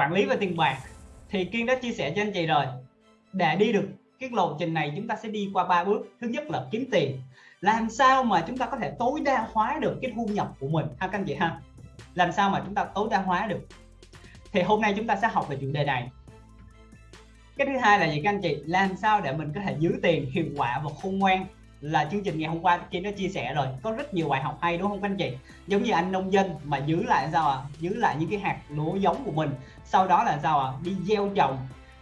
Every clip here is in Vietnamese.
quản lý về tiền bạc, thì kiên đã chia sẻ cho anh chị rồi. Để đi được cái lộ trình này, chúng ta sẽ đi qua ba bước. Thứ nhất là kiếm tiền. Làm sao mà chúng ta có thể tối đa hóa được cái thu nhập của mình? Ha, các anh chị ha. Làm sao mà chúng ta tối đa hóa được? Thì hôm nay chúng ta sẽ học về chủ đề này. Cái thứ hai là gì các anh chị? Làm sao để mình có thể giữ tiền hiệu quả và khôn ngoan? Là chương trình ngày hôm qua kia nó chia sẻ rồi. Có rất nhiều bài học hay đúng không các anh chị? Giống như anh nông dân mà giữ lại sao à giữ lại những cái hạt lúa giống của mình. Sau đó là sao à đi gieo trồng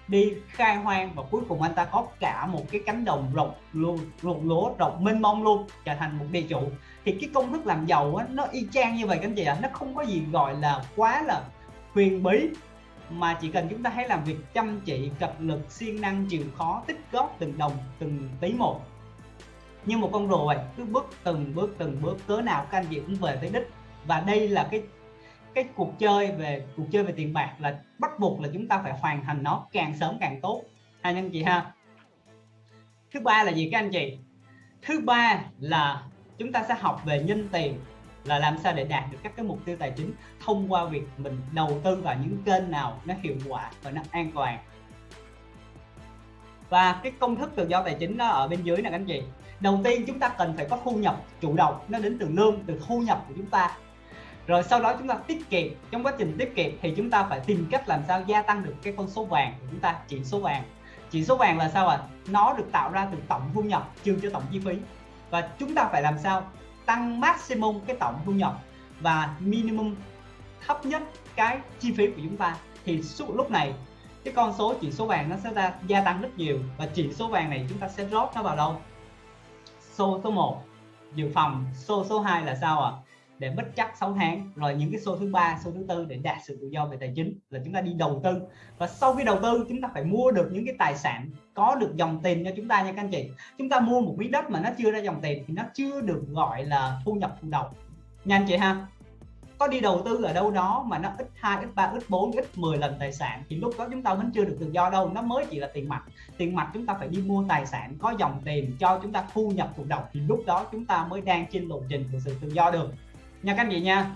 đi khai hoang và cuối cùng anh ta có cả một cái cánh đồng rộng luôn ruộng lúa rộng mênh mông luôn trở thành một địa chủ. Thì cái công thức làm giàu á, nó y chang như vậy các anh chị ạ. À. nó không có gì gọi là quá là huyền bí mà chỉ cần chúng ta hãy làm việc chăm chỉ cập lực siêng năng chịu khó tích góp từng đồng từng tí một như một con rùa cứ bước từng bước từng bước, cớ nào các anh chị cũng về tới đích. Và đây là cái cái cuộc chơi về, cuộc chơi về tiền bạc là bắt buộc là chúng ta phải hoàn thành nó càng sớm càng tốt. Hai anh chị ha. Thứ ba là gì các anh chị? Thứ ba là chúng ta sẽ học về nhân tiền, là làm sao để đạt được các cái mục tiêu tài chính thông qua việc mình đầu tư vào những kênh nào nó hiệu quả và nó an toàn. Và cái công thức tự do tài chính nó ở bên dưới nè các anh chị đầu tiên chúng ta cần phải có thu nhập chủ động, nó đến từ lương, từ thu nhập của chúng ta. Rồi sau đó chúng ta tiết kiệm, trong quá trình tiết kiệm thì chúng ta phải tìm cách làm sao gia tăng được cái con số vàng của chúng ta, chỉ số vàng. Chỉ số vàng là sao ạ? À? nó được tạo ra từ tổng thu nhập, trừ cho tổng chi phí. Và chúng ta phải làm sao? Tăng maximum cái tổng thu nhập và minimum thấp nhất cái chi phí của chúng ta. Thì suốt lúc này, cái con số chỉ số vàng nó sẽ ra, gia tăng rất nhiều và chỉ số vàng này chúng ta sẽ rót nó vào đâu? Số số 1 dự phòng số số 2 là sao ạ? À? để bất chắc 6 tháng. Rồi những cái số thứ ba số thứ tư để đạt sự tự do về tài chính là chúng ta đi đầu tư. Và sau khi đầu tư, chúng ta phải mua được những cái tài sản có được dòng tiền cho chúng ta nha các anh chị. Chúng ta mua một miếng đất mà nó chưa ra dòng tiền thì nó chưa được gọi là thu nhập thụ động nhanh chị ha có đi đầu tư ở đâu đó mà nó ít 2, ít 3, ít 4, ít 10 lần tài sản thì lúc đó chúng ta vẫn chưa được tự do đâu. Nó mới chỉ là tiền mặt. Tiền mặt chúng ta phải đi mua tài sản có dòng tiền cho chúng ta thu nhập thụ động thì lúc đó chúng ta mới đang trên lộ trình của sự tự do được. Nha các anh chị nha